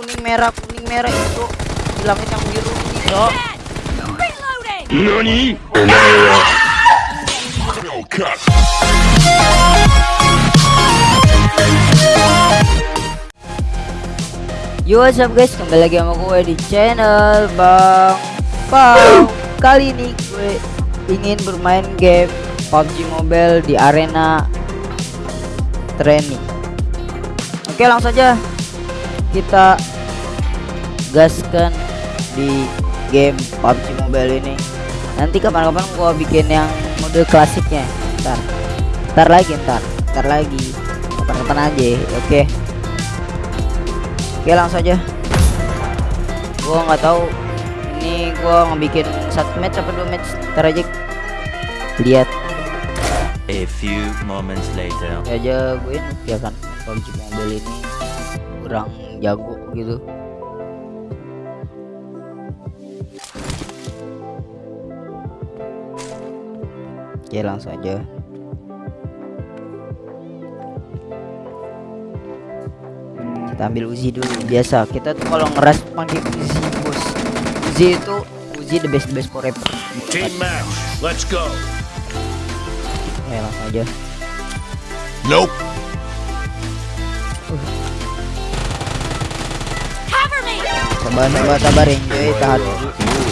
kuning merah kuning merah itu di langit yang biru itu. Nani? Yo what's up guys kembali lagi sama gue di channel Bang Pau Kali ini gue ingin bermain game PUBG Mobile di arena training Oke langsung aja kita gaskan di game PUBG Mobile ini. Nanti kapan-kapan gue bikin yang mode klasiknya. Ntar. Ntar lagi ntar. Ntar lagi. Kapan-kapan aja oke. Oke langsung aja. Gua nggak tahu ini gua ngebikin satu match apa dua match. Ntar aja. Lihat. A few moments later. Ya aja gue ya kan PUBG Mobile ini kurang jago gitu. Oke langsung aja. kita ambil Uzi dulu. Biasa kita tuh kalau ngeras pakai Uzi bos. Uzi itu Uzi the best the best forever. Team match let's go. Ya langsung aja. Nope. Sabar sabar sabar enjoy tahan dulu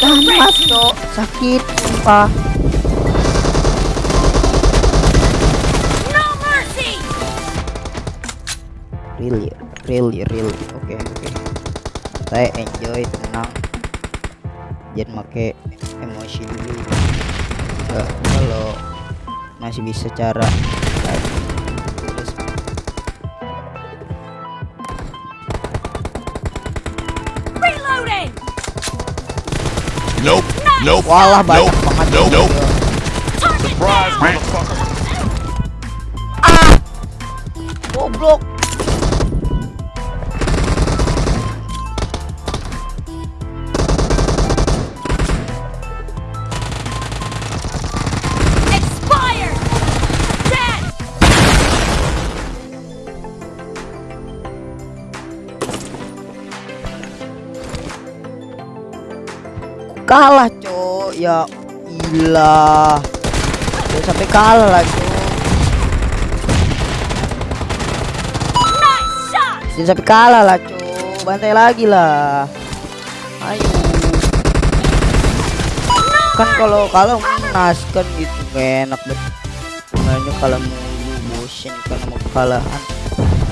tahan mas. Sakit sumpah. Mercy! really really really. Oke oke. Saya enjoy tenang. Jangan make emosi dulu. Kalau masih bisa cara Nope Nope walah banyak Nope. banget Nope. gitu. Target Surprise down! motherfucker kalah cok ya ilah Jangan sampai kalah lah cok! Jangan sampai kalah lah cok bantai lagi lah. Ayo. Kan kalau kalau menas kan gitu. Enak banget makanya kalau mulu bosen kan mau kekalahan.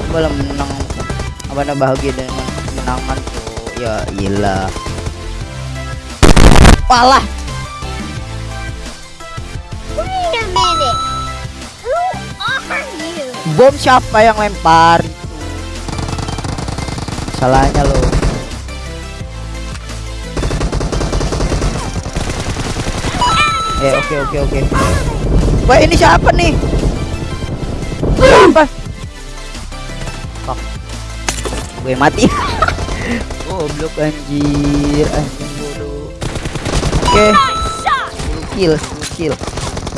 Coba lah menang. Apa bahagia dengan kemenangan cok ya iyalah Walah Wait a minute. Who are you? bom siapa yang lempar? Salahnya lo. Eh oke oke oke. Wah ini siapa nih? Apa Fuck. gue mati. Goblok anjir. Anjing oke! 10 kill. 10 kill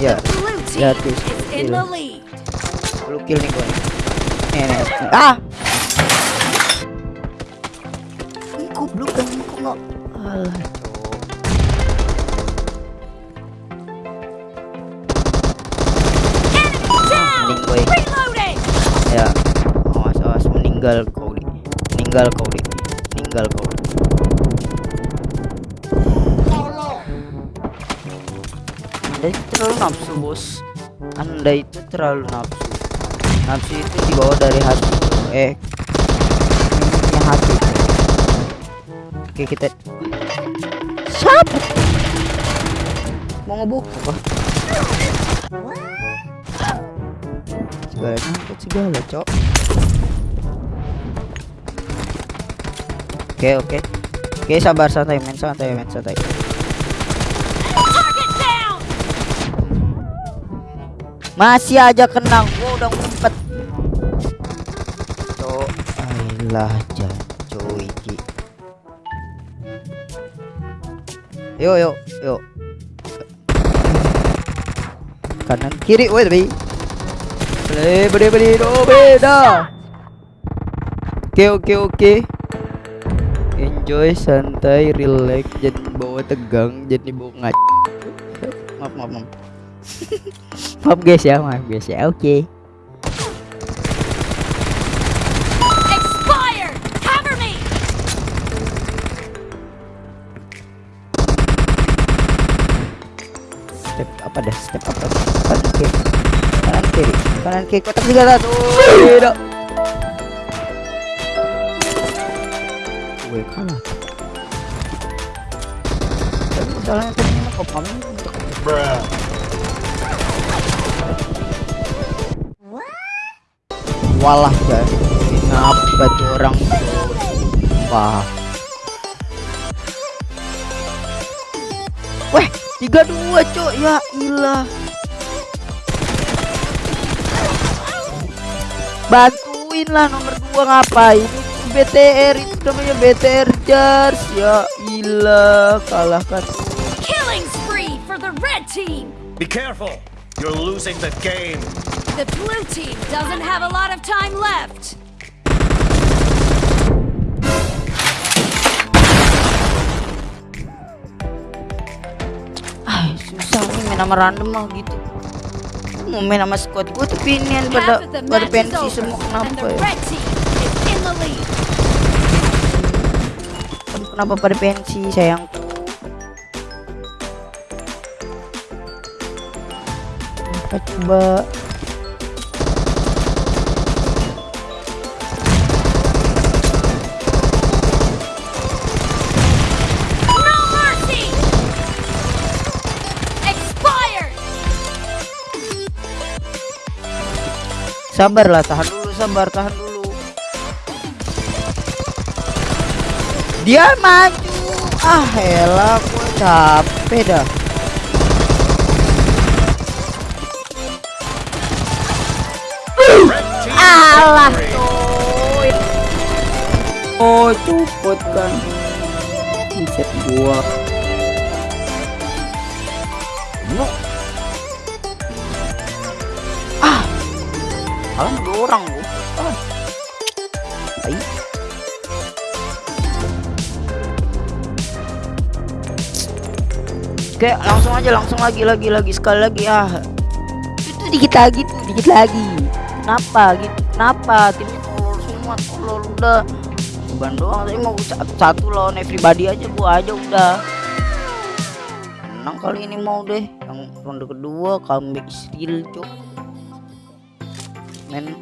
ya Blue Ya, lead. 10 kill nih gue nih nih ah! Ini goblok kan? Kok nggak? Alah. Reloading! ya. Awas awas meninggal kau di meninggal kau di meninggal kau anda itu terlalu nafsu bos. Anda itu terlalu nafsu. Nafsu itu dibawa dari hati. Eh minumnya hati. Oke kita siapa mau ngebuk? Apa? Segala nyangkut segala cok? Oke oke. Oke sabar santai men santai men santai masih aja kenang gua udah ngumpet cok ayolah janco iki yuk yuk yuk kanan kiri woi beli beli beli beli do beda Oke oke oke. Enjoy, santai, relax, jangan bawa tegang, jadi bawa ngac. Maaf maaf maaf. maaf guys ya, maaf guys ya. Oke. Expired! Cover me! Step apa dah? Step apa? Kanan kiri. Kanan kiri. Kanan kiri. Kotak tiga satu. Tidak. Gue kalah. Tapi masalahnya tadi mah walah guys. Kenapa tuh orang Wah. Weh, tiga dua cok ya ilah. Bantuin lah nomor dua ngapain? Itu BTR itu namanya BTR Jars ya ilah kalahkan. Killing spree for the red team! Be careful. You're losing the game. The blue team doesn't have a lot of time left. Ah, susah nih main sama random mah gitu. Mau main sama squad gue tapi ini yang pada pada pensi semua kenapa ya? lead. Kenapa pada pensi sayangku? Apa coba? Sabarlah, tahan dulu, sabar, tahan dulu. Dia maju. Ah, elah, gua capek dah. Alah, coy. Oh, cupot kan. Buset gua. Orang gua. Ah. Oke, langsung aja, langsung lagi, lagi, lagi, sekali lagi ah. Itu dikit lagi tuh, dikit lagi. Kenapa gitu? Kenapa timnya tolol semua, tolol udah. Bukan doang, saya mau satu, satu lawan everybody aja, gua aja udah. Menang kali ini mau deh. Yang ronde kedua comeback still cok. Men,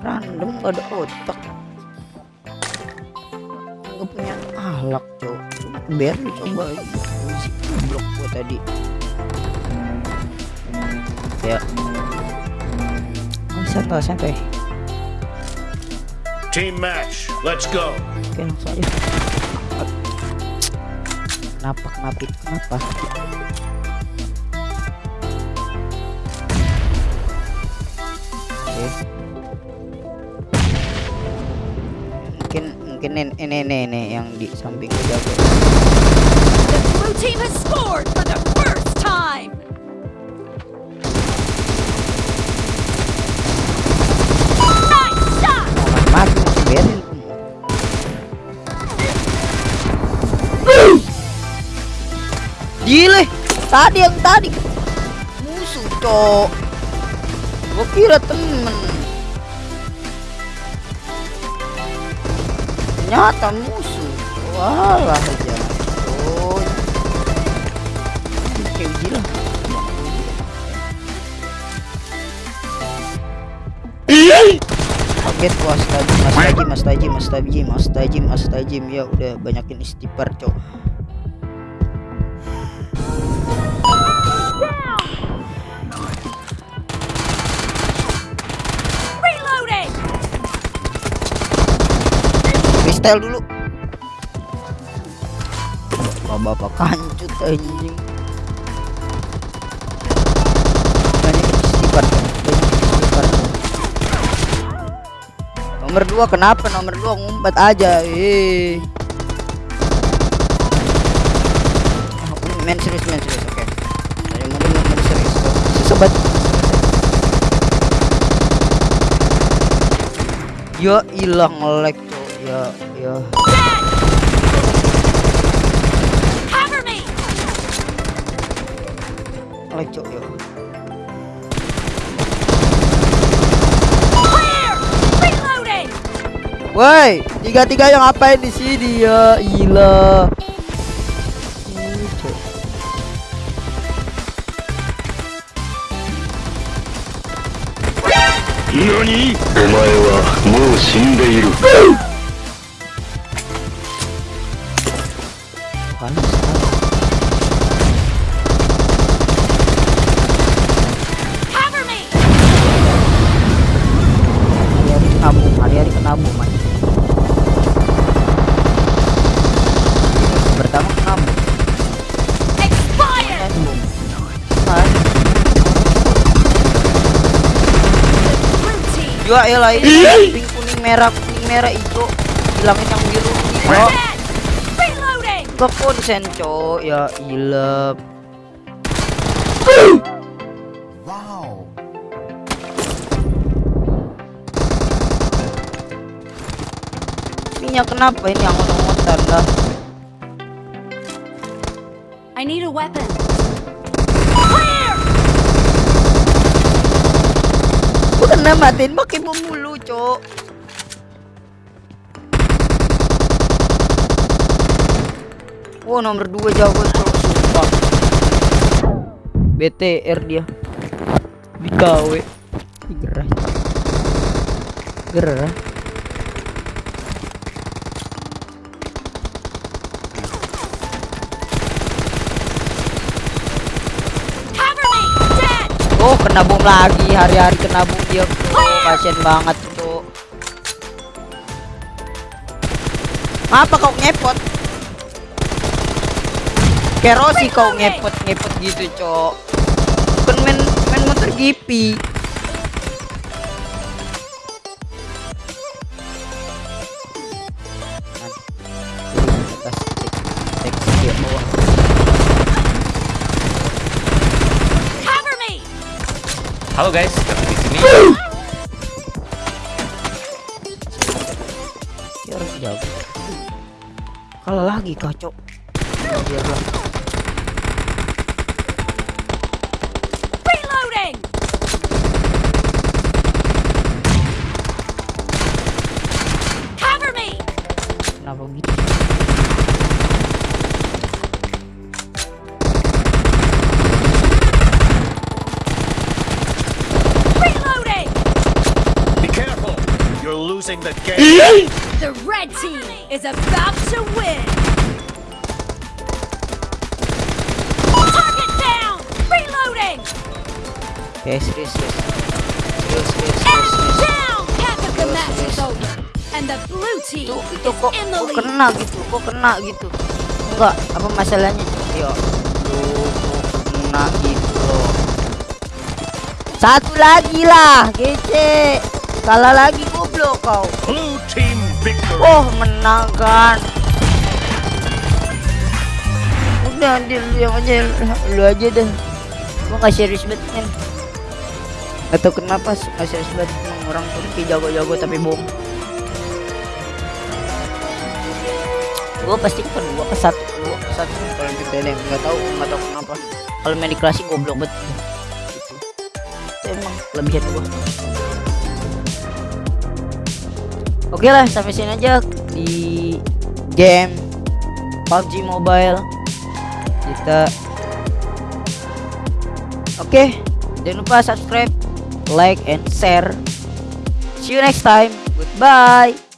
random gak ada otak. Gak punya ahlak cok. Biar lu coba. Si blok gua tadi. Ya, Oh, santai santai Team match. Let's go. oke langsung aja kenapa kenapa kenapa mungkin ini ini ini, ini yang di samping gue jago The blue team has scored for the first time! Gile, tadi yang tadi musuh cok. Gua kira temen. Ternyata musuh. Walah aja. Oh. Kayak gila. Kaget gua astagfirullah, mas tajim, mas tajim, mas tajim, mas tajim, mas tajim. Ya udah banyakin istighfar cok. Freestyle dulu. Bapak-bapak kancut anjing. Nomor dua kenapa nomor dua ngumpat aja eh? Ah, main serius main serius oke. Dari mana main serius sobat. Hilang ngelek cok ya ya lecok ya Woi, tiga-tiga yang ngapain di sini ya? Gila. Nani? Omae wa mou shindeiru. Ya lah ini pink kuning merah kuning merah hijau. Hilangin yang biru. Ke konsen cok ya ilah minyak kenapa ini yang ngotot lah I need a weapon. Gua kena matiin pakai bom mulu cok Oh nomor 2 jago cok sumpah. BTR dia Di KW Ih, Gerah. Gerah kena bom lagi hari-hari kena bom dia oh, kasian banget tuh Apa kau ngepot? Kerosi kau ngepot ngepot gitu cok. Bukan main main motor gipi Halo guys, ketemu di sini. Ya Kalah lagi kacau. Biarlah Reloading! Cover me! Kenapa gitu Reloading! Be careful. You're losing the game. The red team is about to win! Target down! Reloading! Yes yes yes Yes yes yes yes down! Half of the match is over. And the blue team itu itu is kok, in the kok lead. kena gitu kok kena gitu enggak apa masalahnya yo kok kena gitu loh satu lagi lah gece kalah lagi goblok kau. Blue team victory. oh menang kan. Udah dia lu yang aja. Lu aja deh. Gua nggak serius banget men. Gak tau kenapa sih nggak serius banget. Orang Turki jago-jago tapi bohong. Gua pasti ke dua ke satu dua ke satu. Kalau kita ini nggak tahu nggak tahu kenapa. Kalau main di klasik goblok banget. Itu emang kelebihan gua oke lah sampai sini aja di game PUBG Mobile. Kita oke jangan lupa subscribe like and share. See you next time. Goodbye